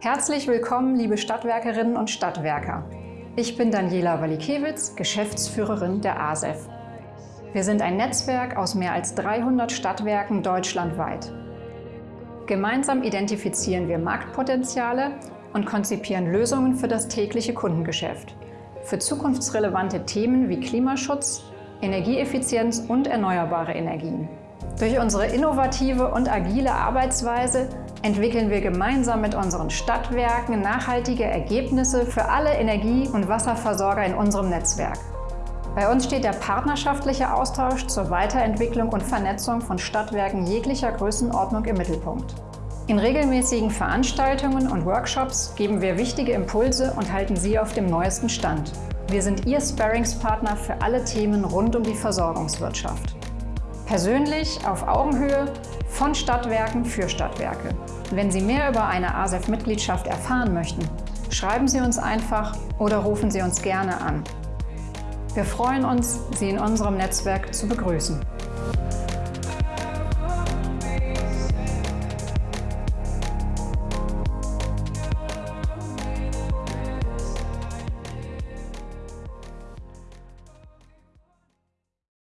Herzlich willkommen, liebe Stadtwerkerinnen und Stadtwerker. Ich bin Daniela Walikewitz, Geschäftsführerin der ASEF. Wir sind ein Netzwerk aus mehr als 300 Stadtwerken deutschlandweit. Gemeinsam identifizieren wir Marktpotenziale und konzipieren Lösungen für das tägliche Kundengeschäft. Für zukunftsrelevante Themen wie Klimaschutz, Energieeffizienz und erneuerbare Energien. Durch unsere innovative und agile Arbeitsweise entwickeln wir gemeinsam mit unseren Stadtwerken nachhaltige Ergebnisse für alle Energie- und Wasserversorger in unserem Netzwerk. Bei uns steht der partnerschaftliche Austausch zur Weiterentwicklung und Vernetzung von Stadtwerken jeglicher Größenordnung im Mittelpunkt. In regelmäßigen Veranstaltungen und Workshops geben wir wichtige Impulse und halten Sie auf dem neuesten Stand. Wir sind Ihr Sparringspartner für alle Themen rund um die Versorgungswirtschaft. Persönlich, auf Augenhöhe, von Stadtwerken für Stadtwerke. Wenn Sie mehr über eine ASEF-Mitgliedschaft erfahren möchten, schreiben Sie uns einfach oder rufen Sie uns gerne an. Wir freuen uns, Sie in unserem Netzwerk zu begrüßen.